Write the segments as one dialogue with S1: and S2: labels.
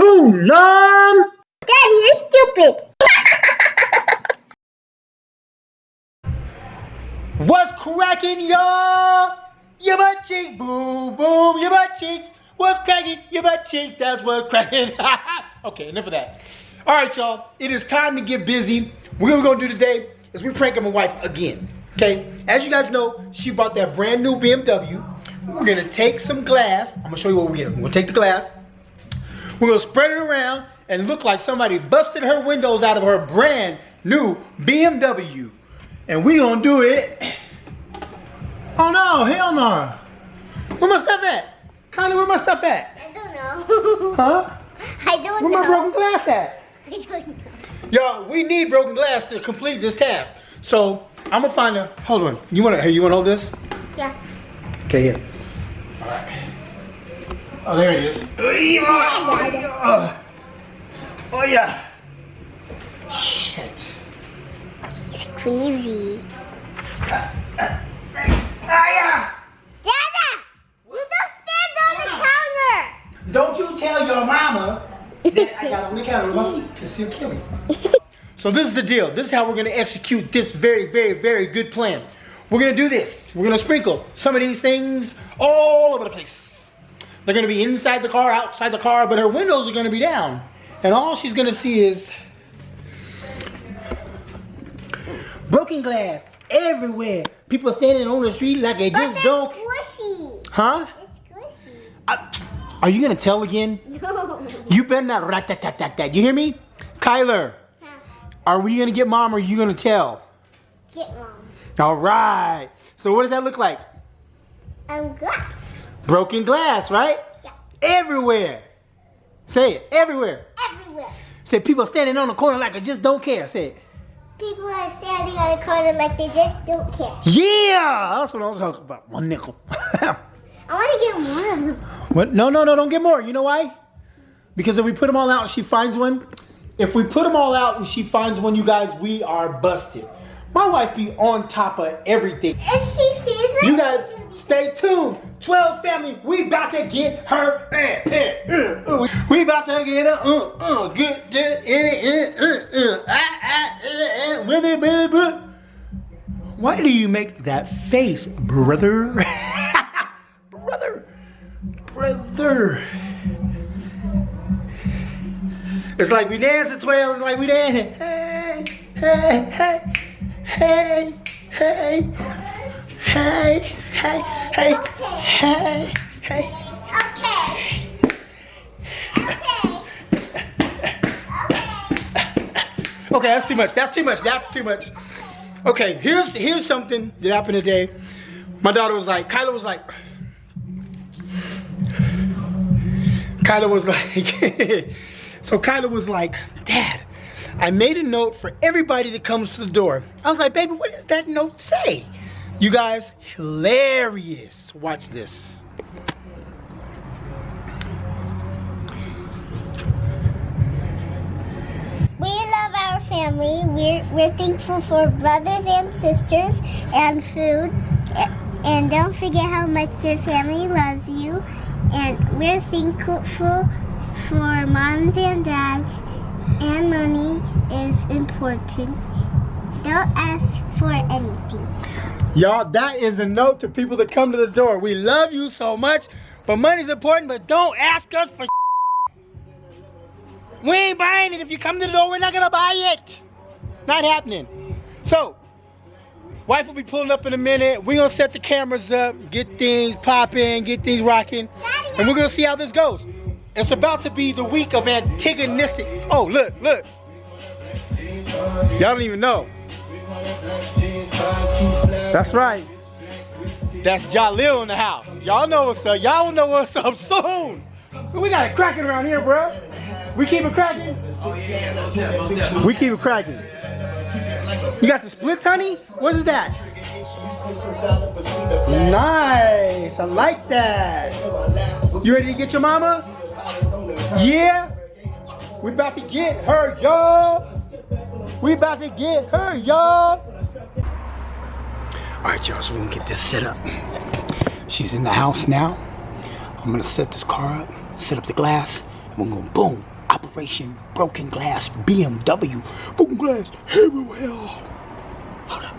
S1: Too long.
S2: Daddy, you're stupid.
S1: What's cracking, y'all? Your butt cheeks, boom, boom, your butt cheeks. What's cracking? Your butt cheeks, that's what's cracking. okay, enough of that. All right, y'all, it is time to get busy. What we're gonna do today is we pranking my wife again, okay? As you guys know, she bought that brand new BMW. We're gonna take some glass. I'm gonna show you what we're gonna We're gonna take the glass. We're gonna spread it around and look like somebody busted her windows out of her brand new BMW. And we gonna do it. Oh no, hell no. Where my stuff at? Connie, where my stuff at?
S2: I don't know.
S1: Huh?
S2: I don't
S1: Where
S2: know.
S1: my broken glass at?
S2: I don't know.
S1: Y'all, we need broken glass to complete this task. So I'm gonna find a. Hold on. You wanna? Hey, you wanna hold this?
S2: Yeah.
S1: Okay, here. All right. Oh, there it is. Oh, oh yeah. Shit.
S2: It's crazy.
S1: Ah yeah.
S2: Dada! You don't stand on the counter!
S1: Don't you tell your mama that I got on the counter with my feet, because she'll kill me. So this is the deal. This is how we're gonna execute this very, very, very good plan. We're gonna do this. We're gonna sprinkle some of these things all over the place. They're gonna be inside the car, outside the car, but her windows are gonna be down. And all she's gonna see is broken glass everywhere. People standing on the street like they just don't.
S2: squishy.
S1: Huh?
S2: It's squishy.
S1: I- are you gonna tell again?
S2: No.
S1: You better not rat tat tat tat tat. You hear me? Kyler, are we gonna get mom or are you gonna tell?
S2: Get mom.
S1: All right. So what does that look like?
S2: I'm glass.
S1: Broken glass, right?
S2: Yeah.
S1: Everywhere. Say it. Everywhere.
S2: Everywhere.
S1: Say people standing on the corner like I just don't care. Say it.
S2: People are standing on the corner like they just don't care.
S1: Yeah, that's what I was talking about. One nickel.
S2: I want to get more of them.
S1: what? No, no, no. Don't get more. You know why? Because if we put them all out and she finds one, if we put them all out and she finds one, you guys, we are busted. My wife be on top of everything.
S2: If she sees it,
S1: You guys stay tuned. 12 family, we about to get her. Uh, uh, uh, uh. We about to get her. Uh, uh, get, get in it. Uh, uh, uh, ah, ah, uh, uh, with it. Why do you make that face, brother? brother. Brother. It's like we dance at 12. It's like we dance. Hey, hey, hey, hey, hey. Hey, hey, hey, hey, hey.
S2: Okay. Okay.
S1: Okay, that's too much. That's too much. That's too much. Okay, here's here's something that happened today. My daughter was like, Kyla was like, Kyla was like, so Kyla was like, Dad, I made a note for everybody that comes to the door. I was like, baby, what does that note say? You guys, hilarious. Watch this.
S2: We love our family. We're, we're thankful for brothers and sisters and food. And don't forget how much your family loves you. And we're thankful for moms and dads. And money is important. Don't ask for anything.
S1: Y'all, that is a note to people that come to the door. We love you so much, but money's important, but don't ask us for We ain't buying it. If you come to the door, we're not gonna buy it. Not happening. So, wife will be pulling up in a minute. We're gonna set the cameras up, get things popping, get things rocking, and we're gonna see how this goes. It's about to be the week of antagonistic. Oh, look, look. Y'all don't even know. That's right. That's Jalil in the house. Y'all know what's up. Y'all know what's up soon. We got it cracking around here, bro. We keep it cracking. We keep it cracking. You got the splits, honey? What is that? Nice. I like that. You ready to get your mama? Yeah. We about to get her, y'all. We about to get her, y'all. All right, y'all, so we can get this set up. She's in the house now. I'm gonna set this car up, set up the glass, And we're gonna boom. Operation Broken Glass BMW. Broken Glass everywhere. Hold up,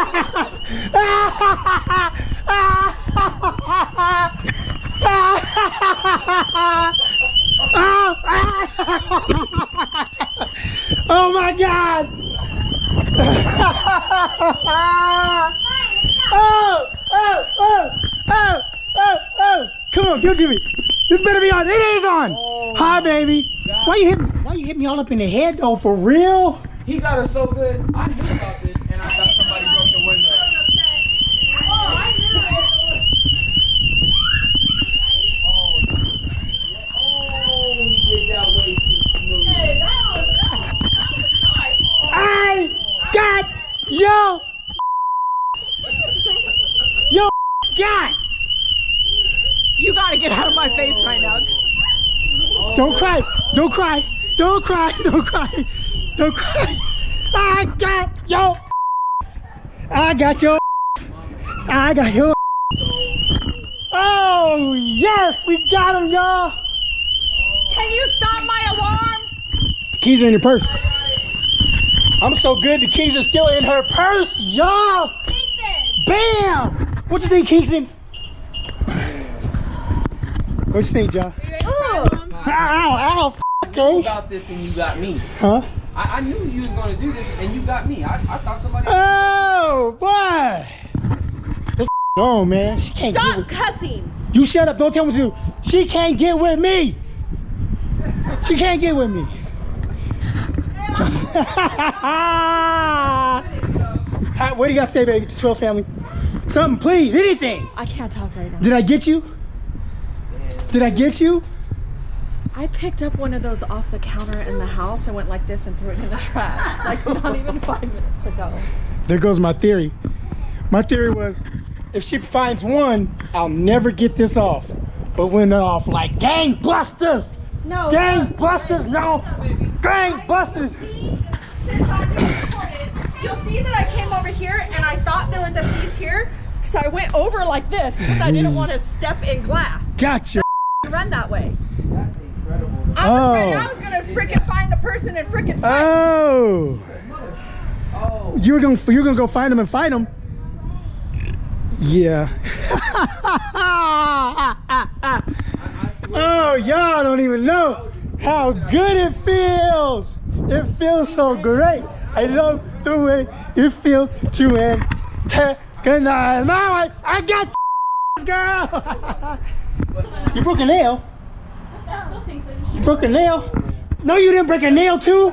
S1: Oh my god! Oh! Oh! Oh! Oh! Oh! Oh! Come on, give it to me. This better be on. It is on. Oh Hi, baby. Why you hit? Why you hit me all up in the head though? For real?
S3: He got us so good. I knew about this, and I thought somebody broke the window.
S4: Oh, I knew it.
S3: Oh, oh, he did that way too smooth.
S4: Hey, that was, that was, that was nice.
S1: I got yo yo gas.
S4: You gotta get out of my face right now.
S1: Don't cry. Don't cry. Don't cry. Don't cry. Don't cry. I got yo. I got your. I got your. Oh yes, we got him, y'all.
S4: Can you stop my alarm?
S1: Keys are in your purse. I'm so good. The keys are still in her purse, y'all. Bam! What you think, Kingston? What you think, John? Ow, ow, f-
S3: knew
S1: okay.
S3: about this and you got me.
S1: Huh?
S3: I, I knew you was gonna do this and you got me. I, I thought somebody.
S1: Oh, boy. The f- on, man. She can't get
S4: Stop
S1: with
S4: cussing.
S1: You shut up. Don't tell me to. She can't get with me. She can't get with me. Hi, what do you got to say, baby? To 12 family. Something, please. Anything.
S4: I can't talk right now.
S1: Did I get you? Did I get you?
S4: I picked up one of those off the counter in the house and went like this and threw it in the trash. Like not even five minutes ago.
S1: There goes my theory. My theory was if she finds one, I'll never get this off. But when they're off like gangbusters,
S4: No.
S1: gangbusters, no, gangbusters.
S4: You'll see that I came over here and I thought there was a piece here. So I went over like this because I didn't want to step in glass
S1: Gotcha.
S4: and run that way.
S3: That's incredible.
S4: I was,
S1: Oh.
S4: I was gonna freaking find the person and freaking fight.
S1: Oh,
S3: Oh,
S1: you were gonna you were gonna go find them and fight them. Yeah. oh, y'all don't even know how good it feels. It feels so great. I love the way it feels to antagonize my wife. I got girl. you broke a nail. You broke a nail. No, you didn't break a nail too.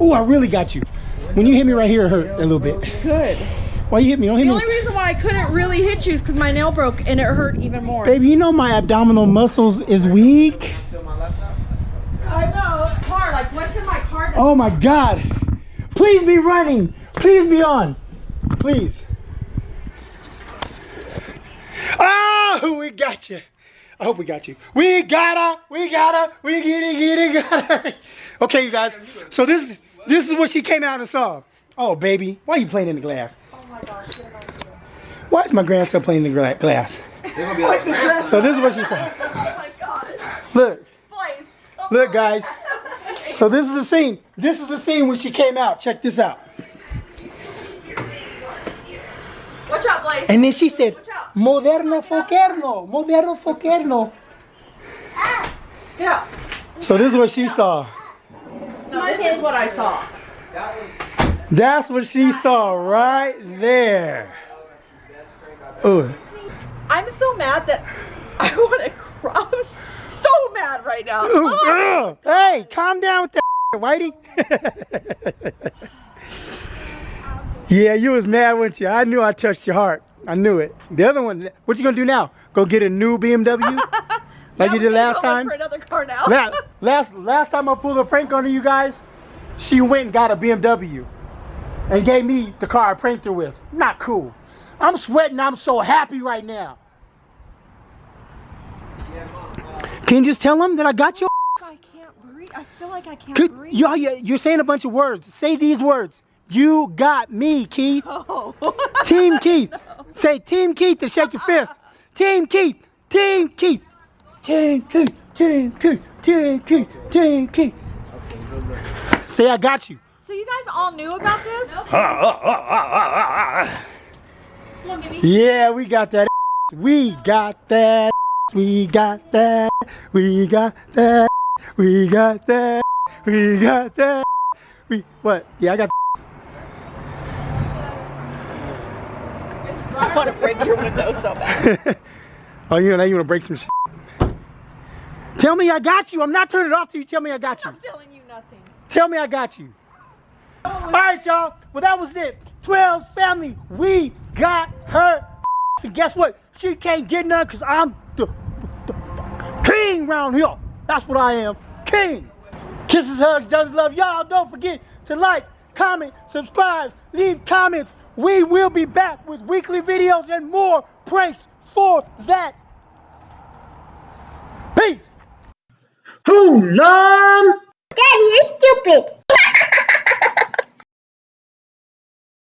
S1: Ooh, I really got you. When you hit me right here, it hurt a little bit.
S4: Good.
S1: Why you hit me? Don't hit
S4: The
S1: me.
S4: only reason why I couldn't really hit you is because my nail broke and it hurt even more.
S1: Baby, you know my abdominal muscles is weak.
S3: still my laptop?
S4: I know. Car, like what's in my car?
S1: Oh my God. Please be running. Please be on. Please. Oh, we got you. I hope we got you. We got her. We got her. We get it, get it, got her. Okay, you guys. So this this is what she came out and saw. Oh, baby. Why are you playing in the glass?
S4: Oh my gosh. get my finger.
S1: Why is my grandson playing in the gla- glass?
S3: Be like,
S1: So this is what she saw.
S4: Oh my gosh.
S1: Look.
S4: Boys. come
S1: Look,
S4: on.
S1: guys. So this is the scene. This is the scene when she came out. Check this out.
S4: Watch out, Blaze.
S1: And then she said, Moderno foquerno, moderno foquerno.
S4: Get out.
S1: So this is what she saw.
S4: No, this is what I saw.
S1: That's what she saw right there. Ooh.
S4: I'm so mad that I want to cry. I'm so mad right now.
S1: Ooh,
S4: Oh.
S1: Hey, calm down with that Whitey. yeah, you was mad, weren't you? I knew I touched your heart. I knew it. The other one, what you gonna do now? Go get a new BMW? like you did last time?
S4: For another car now.
S1: last, last last time I pulled a prank on you guys, she went and got a BMW and gave me the car I pranked her with. Not cool. I'm sweating. I'm so happy right now. Can you just tell them that I got you?
S4: I can't breathe. I feel like I can't
S1: Could,
S4: breathe.
S1: y'all, you- you're saying a bunch of words. Say these words. You got me, Keith.
S4: Oh.
S1: Team Keith. Say Team Keith to shake your fist. Team Keith. Team Keith. Team Keith. Team Keith. Team Keith. Team Keith. Say I got you.
S4: so you guys all knew about this?
S1: Yeah, we got that. We got that. We got that. We got that. We got that. We got that. We what? Yeah, I got.
S4: I want to break your window so bad.
S1: oh, you know you want to break some shit. Tell me I got you. I'm not turning it off till you tell me I got you.
S4: I'm telling you nothing.
S1: Tell me I got you. All right, y'all. Well, that was it. 12 family. We got her. And guess what? She can't get none because I'm the, the king round here. That's what I am. King. Kisses, hugs, does love. Y'all don't forget to like, comment, subscribe, leave comments. We will be back with weekly videos and more pranks for that. Peace. Who, Nom?
S2: Daddy, you're stupid.